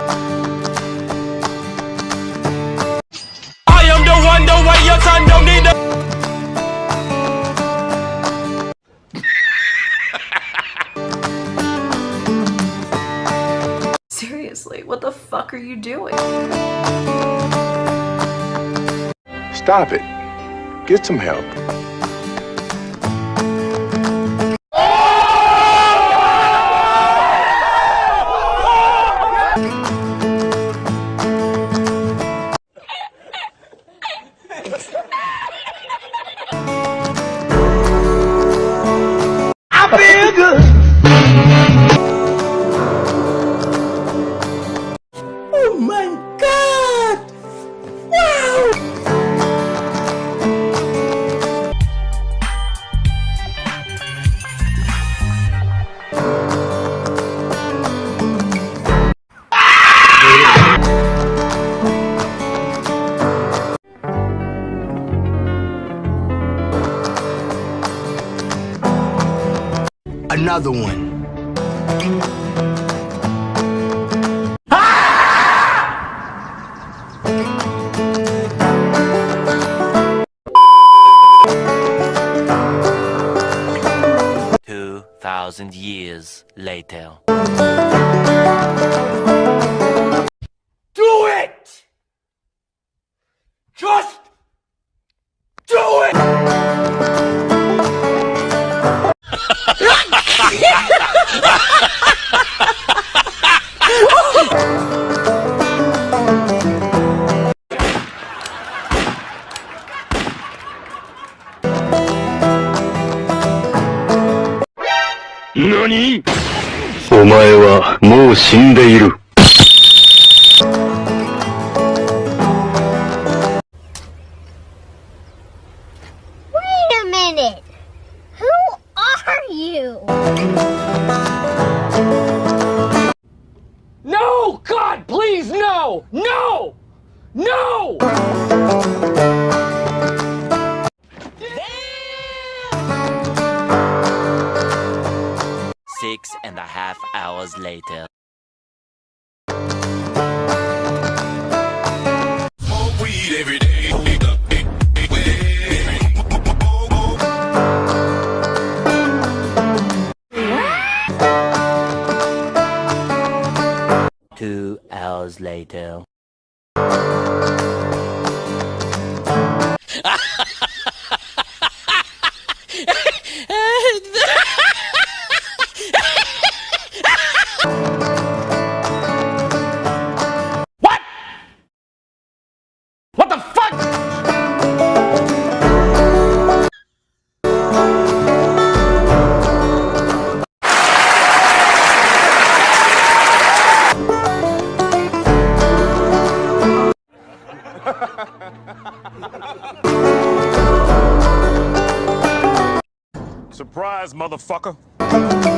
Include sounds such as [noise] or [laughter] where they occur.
I am the one, the way your son don't need the. [laughs] Seriously, what the fuck are you doing? Stop it. Get some help. Another one. Two thousand years later. NANI? お前はもう死んでいる。Wait a minute! Who are you? No! God, please, no! No! No! And a half hours later. Two hours later. What the fuck? Surprise, motherfucker.